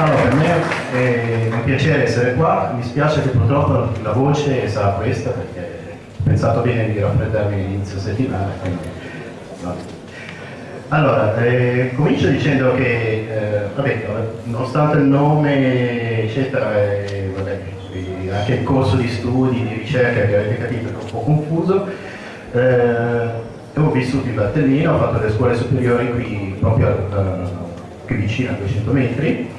Allora, per me è un piacere essere qua, mi spiace che purtroppo la voce sarà questa perché ho pensato bene di raffreddarmi all'inizio settimana. Quindi, no. Allora, eh, comincio dicendo che, eh, vabbè, nonostante il nome, eccetera, eh, vabbè, anche il corso di studi, di ricerca che avete capito è un po' confuso, eh, ho vissuto in Valtellina, ho fatto le scuole superiori qui proprio qui vicino a 200 metri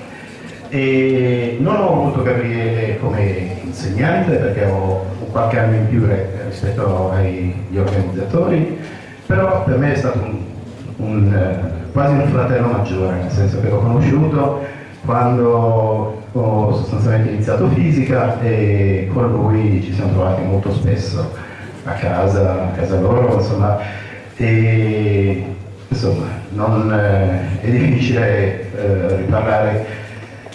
e non ho avuto Gabriele come insegnante perché ho qualche anno in più rispetto agli organizzatori, però per me è stato un, un, uh, quasi un fratello maggiore, nel senso che l'ho conosciuto quando ho sostanzialmente iniziato fisica e con lui ci siamo trovati molto spesso a casa, a casa loro, insomma, e insomma, non, eh, è difficile eh, riparlare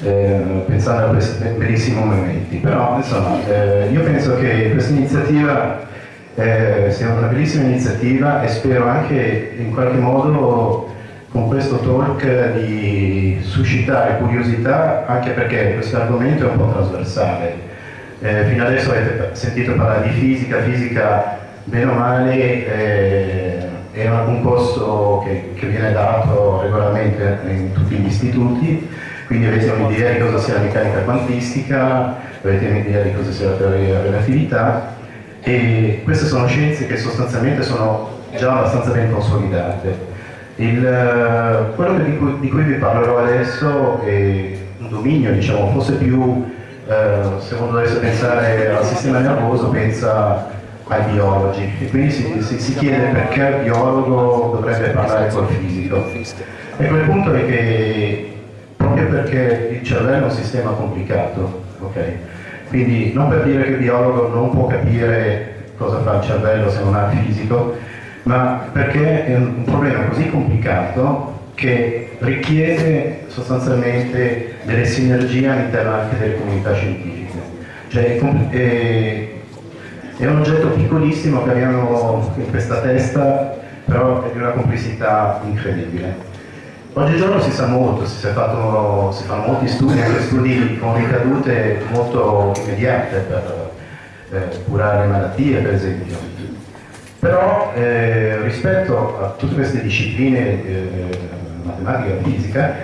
eh, pensando a questi bellissimi momenti, però insomma, eh, io penso che questa iniziativa eh, sia una bellissima iniziativa e spero anche in qualche modo con questo talk di suscitare curiosità anche perché questo argomento è un po' trasversale. Eh, fino adesso avete sentito parlare di fisica, fisica bene o male eh, è un corso che, che, viene dato regolarmente in tutti gli istituti, quindi avete un'idea di cosa sia la meccanica quantistica, avete un'idea di cosa sia la teoria della relatività e queste sono scienze che sostanzialmente sono già abbastanza ben consolidate. Il, quello di cui, di cui, vi parlerò adesso è un dominio, diciamo, forse più, eh, se uno dovesse pensare al sistema nervoso, pensa ai biologi e quindi si, si, si, chiede perché il biologo dovrebbe parlare col fisico. E quel punto è che proprio perché il cervello è un sistema complicato, okay? quindi non per dire che il biologo non può capire cosa fa il cervello se non ha il fisico, ma perché è un problema così complicato che richiede sostanzialmente delle sinergie all'interno anche delle comunità scientifiche. Cioè, è, è un oggetto piccolissimo che abbiamo in questa testa, però è di una complessità incredibile. Oggigiorno si sa molto, si, fatto, si fanno molti studi, anche studi con ricadute molto immediate per eh, curare malattie, per esempio. Però eh, rispetto a tutte queste discipline, eh, matematica e fisica,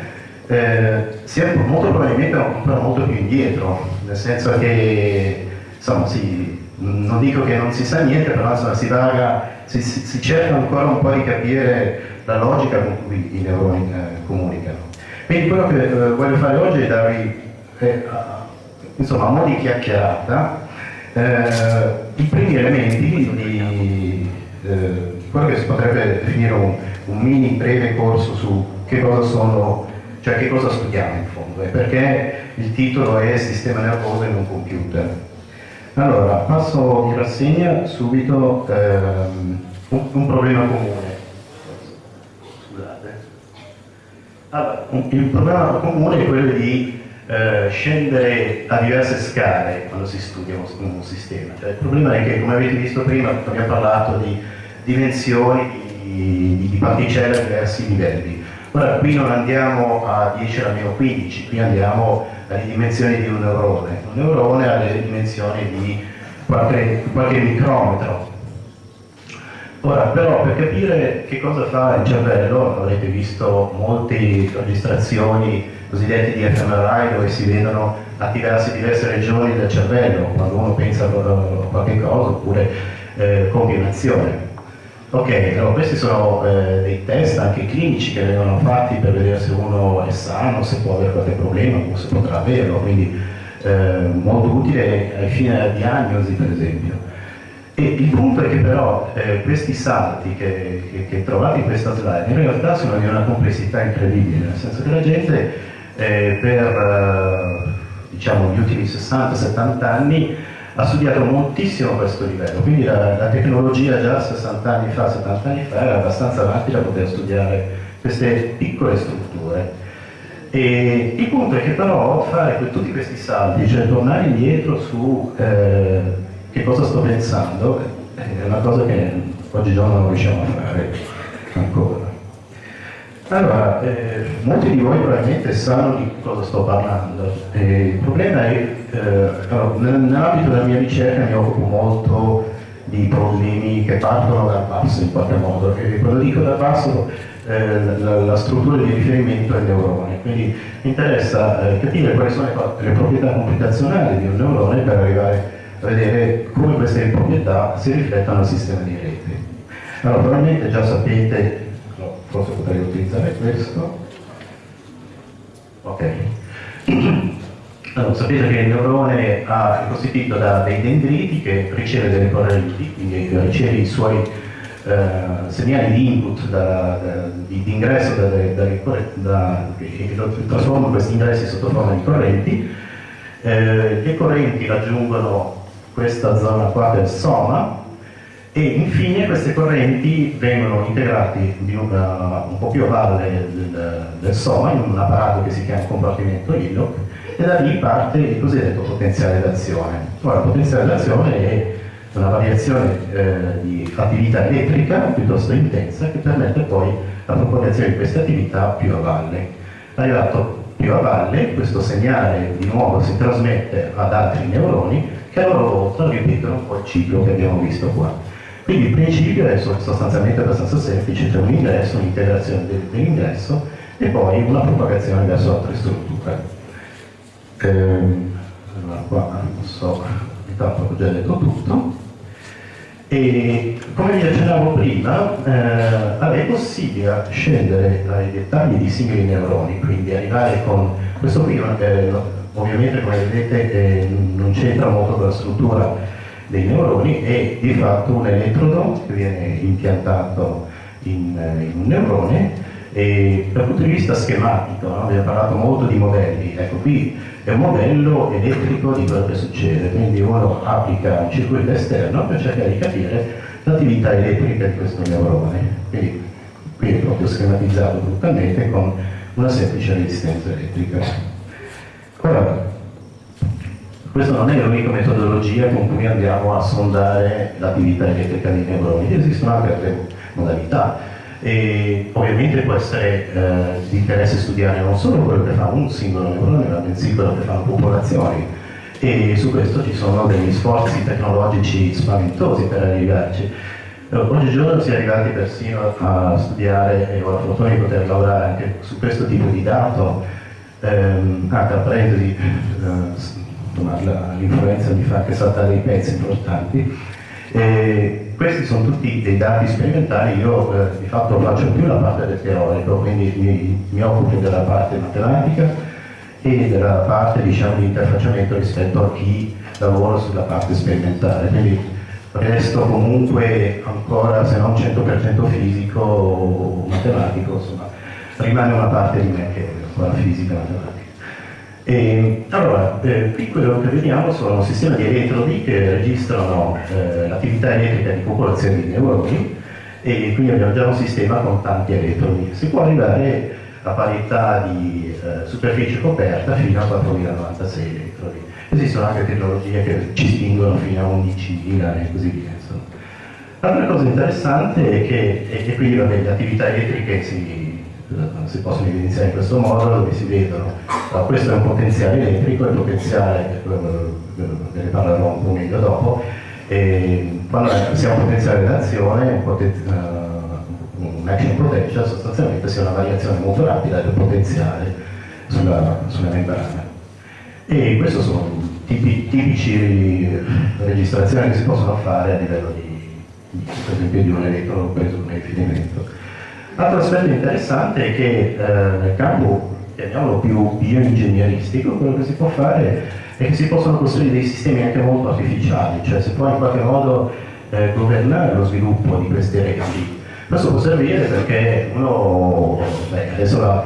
eh, siamo molto probabilmente ancora molto più indietro, nel senso che insomma, si, non dico che non si sa niente, però insomma, si, vaga, si, si, si, cerca ancora un po' di capire la logica con cui i neuroni eh, comunicano. Quindi quello che eh, voglio fare oggi è darvi, eh, insomma, a mo' di chiacchierata, eh, i primi elementi di eh, quello che si potrebbe definire un, un, mini breve corso su che cosa sono, cioè che cosa studiamo in fondo e perché il titolo è Sistema nervoso in un computer. Allora, passo in rassegna subito ehm, un, un, problema comune. Allora, il problema comune è quello di eh, scendere a diverse scale quando si studia un, un, sistema. Cioè, il problema è che, come avete visto prima, abbiamo parlato di dimensioni di, di particelle a diversi livelli. Ora, qui non andiamo a 10 alla meno 15, qui andiamo alle dimensioni di un neurone. Un neurone ha le dimensioni di qualche, qualche micrometro. Ora, però, per capire che cosa fa il cervello, avrete visto molte registrazioni cosiddette di fMRI dove si vedono attivarsi diverse regioni del cervello quando uno pensa a qualche cosa oppure eh, compie un'azione. Ok, allora questi sono eh, dei test anche clinici che vengono fatti per vedere se uno è sano, se può avere qualche problema o se potrà averlo, quindi eh, molto utile ai fini della diagnosi per esempio. Il punto è che però eh, questi salti che, che, che, trovate in questa slide in realtà sono di una complessità incredibile, nel senso che la gente eh, per eh, diciamo, gli ultimi 60-70 anni ha studiato moltissimo questo livello, quindi la, la, tecnologia già 60 anni fa, 70 anni fa era abbastanza avanti da poter studiare queste piccole strutture. E il punto è che però fare tutti questi salti, cioè tornare indietro su eh, che cosa sto pensando, è una cosa che oggigiorno non riusciamo a fare ancora. Allora, eh, molti di voi probabilmente sanno di cosa sto parlando. Eh, il problema è, eh, nell'ambito della mia ricerca mi occupo molto di problemi che partono dal basso in qualche modo. E quando dico dal basso, eh, la, la, struttura di riferimento è il neurone, quindi mi interessa eh, capire quali sono le proprietà computazionali di un neurone per arrivare a vedere come queste proprietà si riflettono al sistema di rete. Allora, probabilmente già sapete forse potrei utilizzare questo ok allora, sapete che il neurone è costituito da dei dendriti che riceve delle correnti quindi riceve i suoi eh, segnali di input da, da, di, di, ingresso che trasformano questi ingressi sotto forma di correnti eh, le correnti raggiungono questa zona qua del soma e infine queste correnti vengono integrate una, un po' più a valle del, del, Soma in un apparato che si chiama compartimento ILOC e da lì parte il cosiddetto potenziale d'azione. Ora, il potenziale d'azione è una variazione eh, di attività elettrica piuttosto intensa che permette poi la propagazione di queste attività più a valle. Arrivato più a valle, questo segnale di nuovo si trasmette ad altri neuroni che a loro volta ripetono il ciclo che abbiamo visto qua. Quindi il principio è sostanzialmente abbastanza semplice, c'è un ingresso, un'integrazione dell'ingresso e poi una propagazione verso altre strutture. Ehm, allora qua non so, intanto ho già detto tutto. E come vi accennavo prima, eh, è possibile scendere ai dettagli di singoli neuroni, quindi arrivare con questo qui, eh, ovviamente come vedete eh, non c'entra molto con la struttura dei neuroni è di fatto un elettrodo che viene impiantato in, in un neurone e dal punto di vista schematico, no? abbiamo parlato molto di modelli, ecco qui è un modello elettrico di quello che succede, quindi uno applica un circuito esterno per cercare di capire l'attività elettrica di questo neurone, quindi qui è proprio schematizzato brutalmente con una semplice resistenza elettrica. Ora, questa non è l'unica metodologia con cui andiamo a sondare l'attività elettrica dei neuroni, esistono anche altre modalità. E ovviamente può essere eh, di interesse studiare non solo quello che fa un singolo neurone, ma bensì quello che fanno popolazioni e su questo ci sono degli sforzi tecnologici spaventosi per arrivarci. Oggigiorno si è arrivati persino a studiare, e ho la fortuna di poter lavorare anche su questo tipo di dato, ehm, ah, tra parentesi, eh, l'influenza mi fa anche saltare i pezzi importanti. E questi sono tutti dei dati sperimentali, io eh, di fatto faccio più la parte del teorico, quindi mi, mi, occupo della parte matematica e della parte diciamo, di interfacciamento rispetto a chi lavora sulla parte sperimentale. Quindi resto comunque ancora, se non 100% fisico o matematico, insomma, rimane una parte di me che è ancora fisica matematica. E, allora, eh, qui quello che vediamo sono un sistema di elettrodi che registrano eh, l'attività elettrica di popolazioni di neuroni e quindi abbiamo già un sistema con tanti elettrodi. Si può arrivare a parità di eh, superficie coperta fino a 4096 elettrodi. Esistono anche tecnologie che ci spingono fino a 11.000 e così via. L'altra cosa interessante è che e quindi vabbè, le attività elettriche si si possono evidenziare in questo modo dove si vedono allora, questo è un potenziale elettrico, il potenziale, ve ne parlerò un po' meglio dopo, e quando siamo potenziale d'azione, un, poten uh, un action potential sostanzialmente sia una variazione molto rapida del potenziale sulla, sulla membrana. E queste sono tipi, tipici registrazioni che si possono fare a livello di, per esempio, di un elettrodo preso un riferimento. L'altro aspetto interessante è che eh, nel campo, chiamiamolo più bioingegneristico, quello che si può fare è che si possono costruire dei sistemi anche molto artificiali, cioè si può in qualche modo eh, governare lo sviluppo di queste reti. Questo può servire perché uno, beh, adesso la,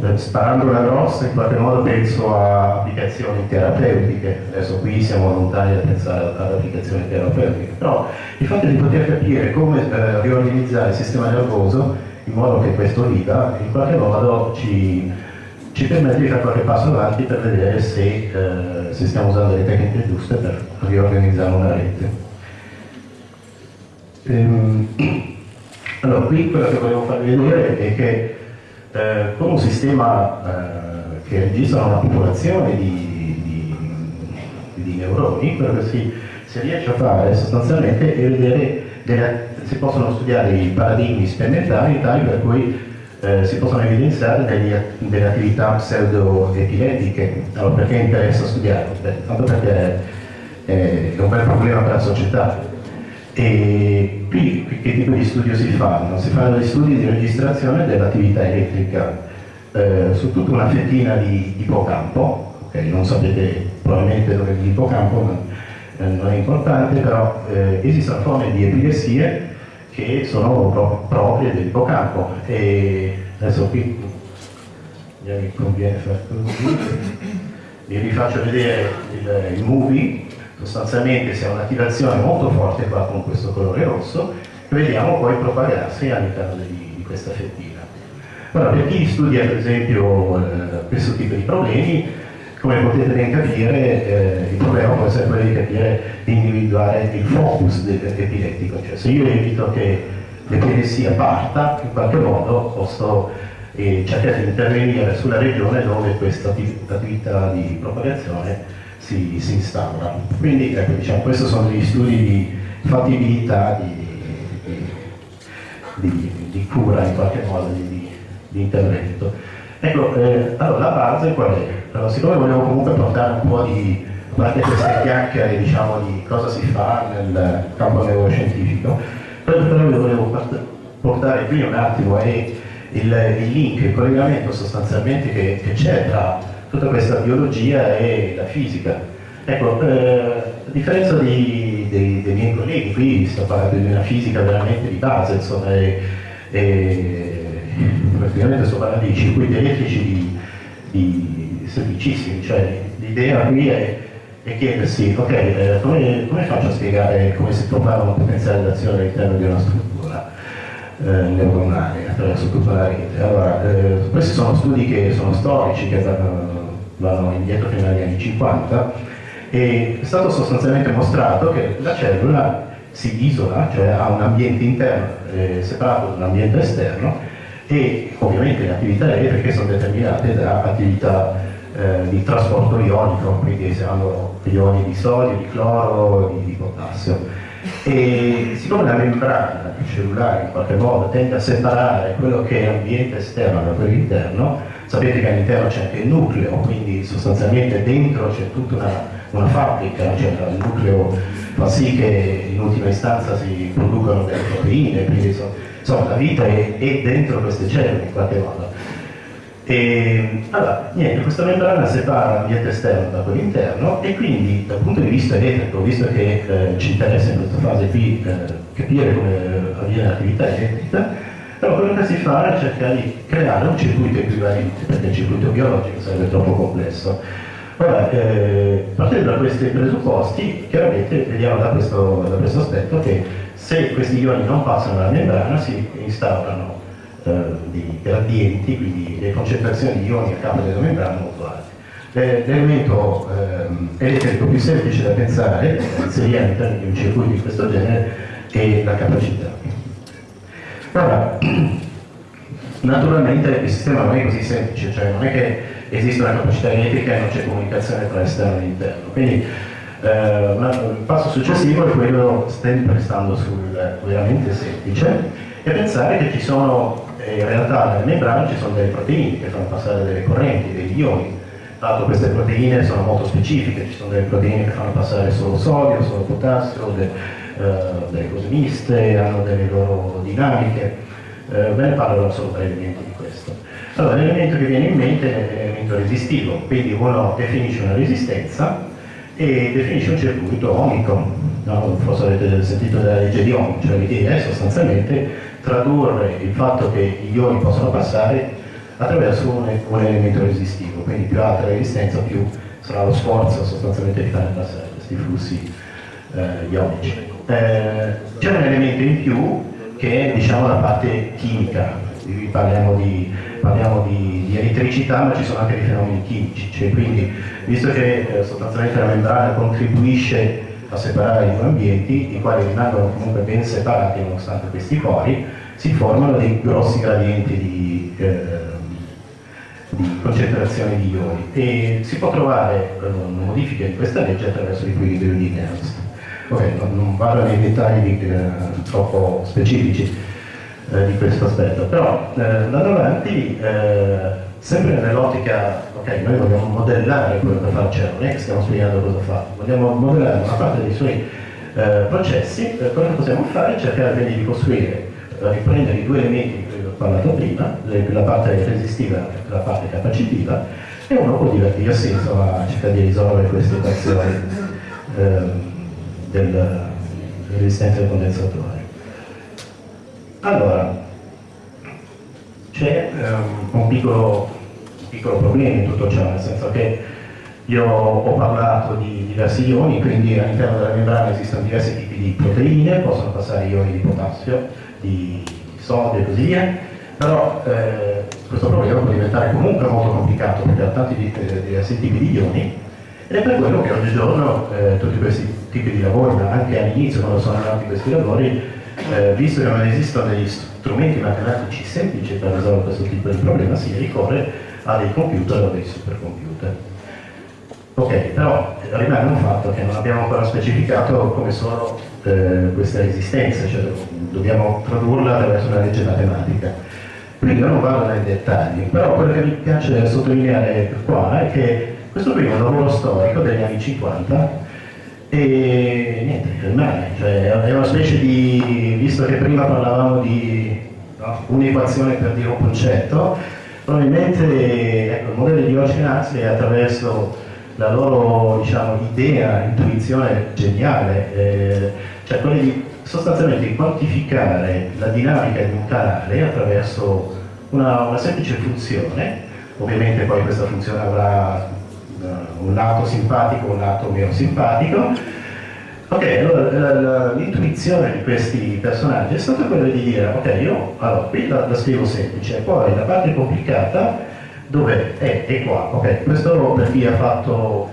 eh, sparando la grossa in qualche modo penso a applicazioni terapeutiche, adesso qui siamo lontani da pensare ad applicazioni terapeutiche, però il fatto di poter capire come eh, riorganizzare il sistema nervoso in modo che questo viva in qualche modo ci, ci permette di fare qualche passo avanti per vedere se, eh, se stiamo usando le tecniche giuste per riorganizzare una rete. Ehm, allora, qui quello che volevo farvi vedere è che eh, con un sistema eh, che registra una popolazione di, di, di neuroni, quello che si, si, riesce a fare sostanzialmente è vedere, delle, si possono studiare i paradigmi sperimentali tali per cui eh, si possono evidenziare degli, delle attività pseudo-epiletiche. Allora perché interessa studiarlo? Beh, tanto perché è un bel problema per la società e qui che tipo di studio si fanno? Si fanno degli studi di registrazione dell'attività elettrica eh, su tutta una fettina di ippocampo, okay, non sapete probabilmente dove è l'ippocampo, ma eh, non è importante, però eh, esistono forme di epilessie che sono pro proprie dell'ippocampo e adesso qui mi conviene vi rifaccio vedere il, il movie. Sostanzialmente si ha un'attivazione molto forte qua con questo colore rosso. Che vediamo poi propagarsi all'interno di, di, questa fettina. Ora, per chi studia per esempio eh, questo tipo di problemi, come potete ben capire, eh, il problema può essere quello di capire, di individuare il focus epilettico, cioè se io evito che l'epilessia parta, in qualche modo posso eh, cercare di intervenire sulla regione dove questa attività di propagazione si, si instaura. Quindi ecco, diciamo, questi sono degli studi di fattibilità, di, di, di cura in qualche modo, di, intervento. Ecco, eh, allora la base qual è? Allora, siccome volevo comunque portare un po' di, a parte queste chiacchiere diciamo, di cosa si fa nel campo neuroscientifico, quello che volevo portare qui un attimo è il, il link, il collegamento sostanzialmente che c'è tra tutta questa biologia e la fisica. Ecco, eh, a differenza di, dei, dei, miei colleghi, qui sto parlando di una fisica veramente di base, insomma, e, e praticamente sto parlando di circuiti elettrici di, di semplicissimi, cioè l'idea qui è, è chiedersi, ok, eh, come, come, faccio a spiegare come si propaga un potenziale d'azione all'interno di una struttura? Eh, neuronale attraverso tutta la rete. Allora, eh, questi sono studi che sono storici, che vanno indietro fino agli anni 50, e è stato sostanzialmente mostrato che la cellula si isola, cioè ha un ambiente interno eh, separato da un ambiente esterno e ovviamente le attività elettriche sono determinate da attività eh, di trasporto ionico, quindi hanno ioni di sodio, di cloro, di, di potassio. E siccome la membrana cellulare in qualche modo tende a separare quello che è l'ambiente esterno da quello interno, Sapete che all'interno c'è anche il nucleo, quindi sostanzialmente dentro c'è tutta una, una fabbrica, cioè il nucleo fa sì che in ultima istanza si producano delle proteine, quindi insomma la vita è, è dentro queste cellule in qualche modo. E, allora, niente, questa membrana separa l'ambiente esterno da quello interno e quindi dal punto di vista elettrico, visto che eh, ci interessa in questa fase qui eh, capire come avviene l'attività elettrica, però quello che si fa è cercare di creare un circuito equivalente, perché il circuito biologico sarebbe troppo complesso. Ora, eh, partendo da questi presupposti, chiaramente vediamo da questo, da questo, aspetto che se questi ioni non passano dalla membrana si instaurano eh, dei gradienti, quindi le concentrazioni di ioni a capo della membrana molto alte. L'elemento eh, elettrico più semplice da pensare, inserire all'interno di un circuito di questo genere, è la capacità. Ora, naturalmente il sistema non è così semplice, cioè non è che esiste una capacità elettrica e non c'è comunicazione tra esterno e interno. Quindi eh, il passo successivo è quello, sempre stando sul veramente semplice, e pensare che ci sono, eh, in realtà nelle membrane ci sono delle proteine che fanno passare delle correnti, degli ioni. L'altro queste proteine sono molto specifiche, ci sono delle proteine che fanno passare solo sodio, solo potassio, eh, delle cose miste, hanno delle loro dinamiche, eh, ve ne parlerò solo brevemente di questo. Allora, l'elemento che viene in mente è l'elemento resistivo, quindi uno definisce una resistenza e definisce un circuito omico, no? forse avete sentito della legge di Ohm, cioè l'idea è sostanzialmente tradurre il fatto che gli ioni possono passare attraverso un, un elemento resistivo, quindi più alta la resistenza più sarà lo sforzo sostanzialmente di fare passare questi flussi eh, ionici. Eh, c'è un elemento in più che è diciamo, la parte chimica, parliamo, di, parliamo di, di, elettricità ma ci sono anche dei fenomeni chimici, cioè, quindi visto che eh, sostanzialmente la membrana contribuisce a separare i due ambienti, i quali rimangono comunque ben separati nonostante questi pori, si formano dei grossi gradienti di, eh, di concentrazione di ioni e si può trovare una modifica di questa legge attraverso l'equilibrio di Nernst. Ok, non, non vado nei dettagli eh, troppo specifici eh, di questo aspetto, però eh, andando avanti, eh, sempre nell'ottica, ok, noi vogliamo modellare quello che fa il CERN, non è che stiamo spiegando cosa fa, vogliamo modellare una parte dei suoi eh, processi, eh, che possiamo fare cercare quindi di costruire, riprendere i due elementi di cui ho parlato prima, la parte resistiva e la parte capacitiva, e uno può divertirsi insomma, a cercare di risolvere queste equazioni eh, del, resistenza del condensatore. Allora, c'è um, un, piccolo, piccolo, problema in tutto ciò, nel senso che io ho parlato di diversi ioni, quindi all'interno della membrana esistono diversi tipi di proteine, possono passare ioni di potassio, di sodio e così via, però eh, questo problema può diventare comunque molto complicato perché ha tanti eh, diversi tipi di ioni ed è per quello che oggigiorno eh, tutti questi tipi di lavori, anche all'inizio quando sono nati questi lavori, eh, visto che non esistono degli strumenti matematici semplici per risolvere questo tipo di problema, si ricorre a dei computer o dei supercomputer. Ok, però rimane un fatto che non abbiamo ancora specificato come sono eh, queste resistenze, cioè dobbiamo tradurla attraverso una legge matematica. Quindi non vado nei dettagli, però quello che mi piace sottolineare qua è che questo un lavoro storico degli anni 50 e niente, rimane, cioè è una specie di, visto che prima parlavamo di no, un'equazione per dire un concetto, probabilmente ecco, il modello di Ocean è attraverso la loro diciamo, idea, intuizione geniale, eh, cioè quella di sostanzialmente quantificare la dinamica di un canale attraverso una, una semplice funzione, ovviamente poi questa funzione avrà un lato simpatico, un lato meno simpatico. Ok, allora l'intuizione di questi personaggi è stata quella di dire, ok, io allora, qui la, la scrivo semplice, poi la parte complicata dove è? È qua, ok, questo per chi ha fatto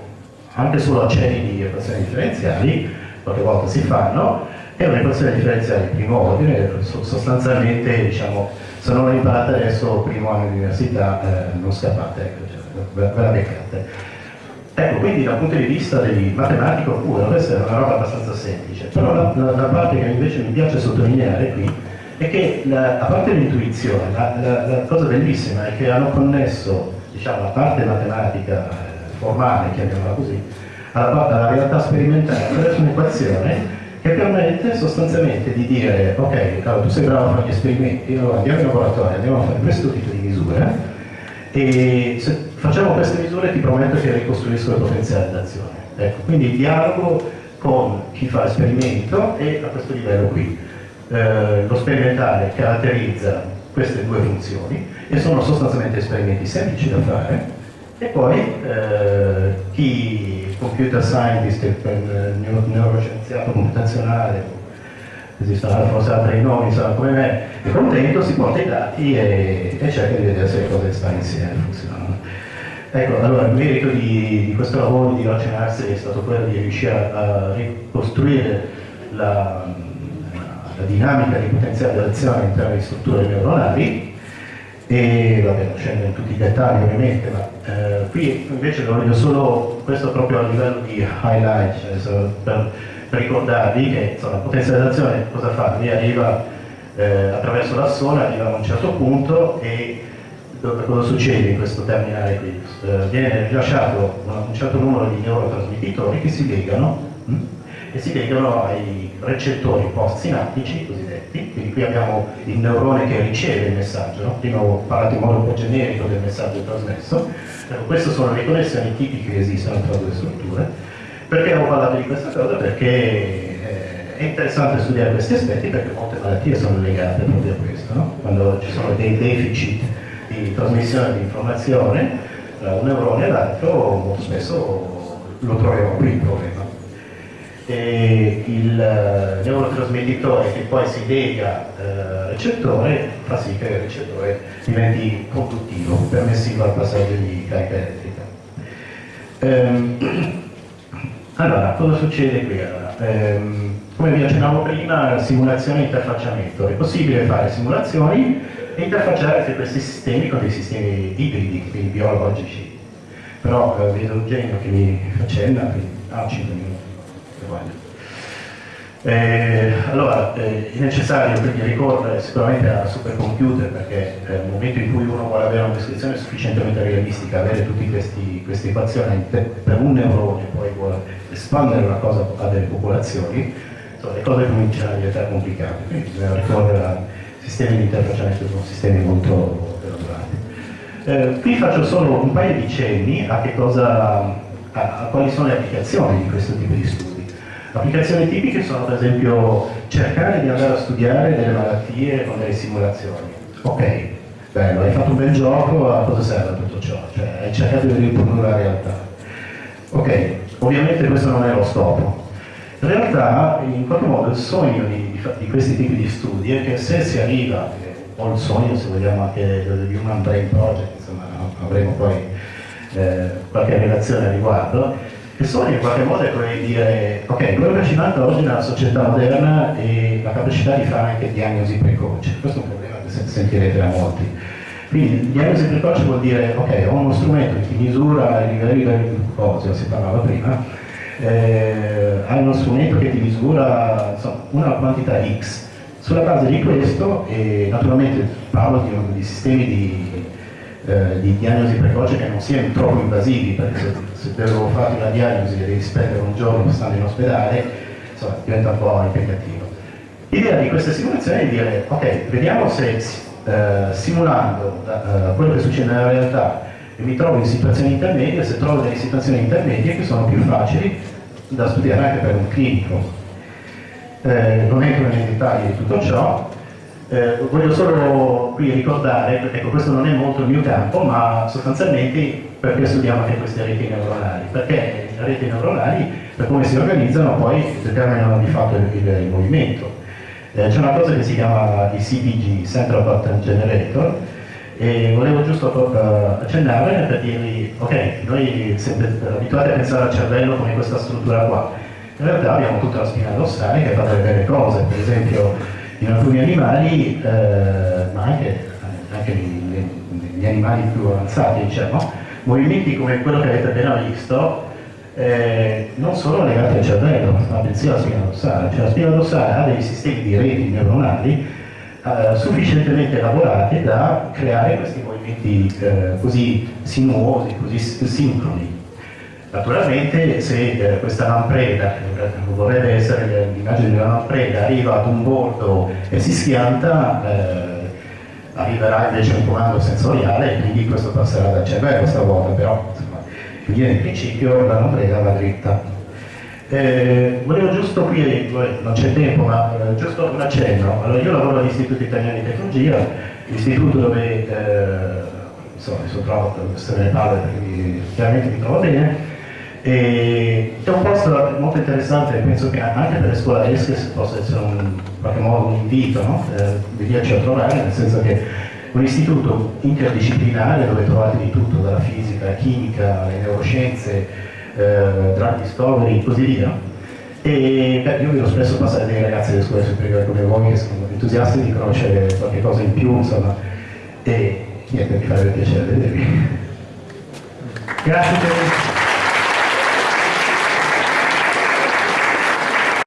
anche solo accenni di equazioni differenziali, qualche volta si fanno, è un'equazione differenziale di primo ordine, sostanzialmente diciamo, se non l'ho imparata adesso, primo anno di università, eh, non scappate, ecco, cioè, ve la beccate. Ecco, quindi dal punto di vista matematico pure, questa è una roba abbastanza semplice, però la, la, la, parte che invece mi piace sottolineare qui è che la, a parte l'intuizione, la, cosa bellissima è che hanno connesso diciamo, la parte matematica eh, formale, chiamiamola così, alla, alla realtà sperimentale attraverso un'equazione che permette sostanzialmente di dire ok, allora, tu sei bravo a fare gli esperimenti, allora andiamo in laboratorio, andiamo a fare questo tipo di misure e se facciamo queste misure ti prometto che ricostruisco il potenziale d'azione. Ecco, quindi dialogo con chi fa esperimento è a questo livello qui. Eh, lo sperimentale caratterizza queste due funzioni e sono sostanzialmente esperimenti semplici da fare e poi eh, chi computer scientist, eh, neuroscienziato computazionale esistono forse altri nomi insomma, come me, è contento, si porta i dati e, e cerca di vedere se le cose stanno insieme, funzionano. Ecco, allora il merito di, di questo lavoro di Ocean Arts è stato quello di riuscire a, ricostruire la, la, dinamica di potenziale d'azione all'interno di strutture neuronali e vabbè, non scendo in tutti i dettagli ovviamente, ma eh, qui invece voglio solo, questo proprio a livello di highlight, cioè, per, per ricordarvi che insomma, la potenzializzazione cosa fa? Lui arriva eh, attraverso l'assone, arriva a un certo punto e cosa succede in questo terminale qui? Eh, viene rilasciato un certo numero di neurotrasmettitori che si legano hm? e si legano ai recettori post-sinaptici cosiddetti, quindi qui abbiamo il neurone che riceve il messaggio, no? prima ho parlato in modo un po' generico del messaggio trasmesso, ecco, queste sono le connessioni tipiche che esistono tra due strutture perché ho parlato di questa cosa? Perché eh, è interessante studiare questi aspetti perché molte malattie sono legate proprio a questo, no? quando ci sono dei deficit di trasmissione di informazione tra un neurone e l'altro, molto spesso lo troviamo qui il problema. E il eh, neurotrasmettitore che poi si lega al eh, recettore fa sì che il recettore diventi conduttivo, permissivo al passaggio di carica elettrica. Ehm, allora, cosa succede qui? Allora, ehm, come vi accennavo prima, simulazione e interfacciamento. È possibile fare simulazioni interfacciare questi sistemi con dei sistemi ibridi, quindi biologici. Però eh, vedo Eugenio che mi faccenna, quindi ah, 5 minuti, eh, allora, eh, è necessario quindi ricorrere sicuramente a supercomputer perché eh, nel momento in cui uno vuole avere una descrizione sufficientemente realistica, avere tutte queste equazioni per, un neurone poi vuole espandere una cosa a delle popolazioni, insomma, le cose cominciano a diventare complicate, quindi bisogna ricorrere a sistemi di interfacciamento con sistemi molto elaborati. Eh, qui faccio solo un paio di cenni a, cosa, a, a quali sono le applicazioni di questo tipo di studi. Applicazioni tipiche sono per esempio cercare di andare a studiare delle malattie con delle simulazioni. Ok, bello, hai fatto un bel gioco, a cosa serve tutto ciò? Cioè, hai cercato di riprodurre la realtà. Ok, ovviamente questo non è lo scopo. In realtà, in qualche modo, il sogno di, di, questi tipi di studi è che se si arriva, o il sogno, se vogliamo, anche di Human Brain Project, insomma, avremo poi eh, qualche relazione a riguardo, il sogno in qualche modo è quello di dire, ok, quello che ci manca oggi nella società moderna è la capacità di fare anche diagnosi precoce. Questo è un problema che sentirete da molti. Quindi diagnosi precoce vuol dire, ok, ho uno strumento che misura i livelli di glucosio, si parlava prima, eh, hai uno strumento che ti misura insomma, una quantità X. Sulla base di questo, e naturalmente parlo di, di sistemi di eh, di diagnosi precoce che non siano troppo invasivi, perché se, se devo fare una diagnosi e devi spendere un giorno stando in ospedale, insomma, diventa un po' impegnativo. L'idea di queste simulazioni è dire, ok, vediamo se eh, simulando eh, quello che succede nella realtà e mi trovo in situazioni intermedie, se trovo delle situazioni intermedie che sono più facili da studiare anche per un clinico. Eh, non entro nei dettagli di tutto ciò, eh, voglio solo qui ricordare, ecco questo non è molto il mio campo, ma sostanzialmente perché studiamo anche queste reti neuronali? Perché le reti neuronali, per come si organizzano, poi determinano di fatto il, il, movimento. Eh, C'è una cosa che si chiama il CPG, Central Pattern Generator, e volevo giusto uh, accennarvene per dirvi, ok, noi siete abituati a pensare al cervello come questa struttura qua, in realtà abbiamo tutta la spina dorsale che fa delle belle cose, per esempio in alcuni animali, eh, ma anche, anche negli, animali più avanzati, diciamo, movimenti come quello che avete appena visto eh, non sono legati al cervello, ma bensì alla spina dorsale. Cioè la spina dorsale ha dei sistemi di reti neuronali eh, sufficientemente elaborati da creare questi movimenti eh, così sinuosi, così sincroni. Naturalmente se eh, questa lampreda, che vorrebbe essere l'immagine di una lampreda, arriva ad un bordo e si schianta, eh, arriverà invece un comando sensoriale e quindi questo passerà dal cervello stavolta, però insomma, in principio la lampreda va dritta. Eh, volevo giusto qui, non c'è tempo, ma eh, giusto un accenno. Allora, io lavoro all'Istituto Italiano di Tecnologia, l'istituto dove eh, insomma, mi sono trovato, se ne parla perché chiaramente mi trovo bene, e è un posto molto interessante, penso che anche per le scuole ESCES possa essere un, in qualche modo un invito, no? eh, venirci a trovare, nel senso che un istituto interdisciplinare dove trovate di tutto, dalla fisica, la chimica, le neuroscienze, eh, drug discovery e così via. E beh, io vedo spesso passare dei ragazzi delle scuole superiori come voi che sono entusiasti di conoscere qualche cosa in più, insomma, e niente, mi farebbe piacere vedervi. Grazie per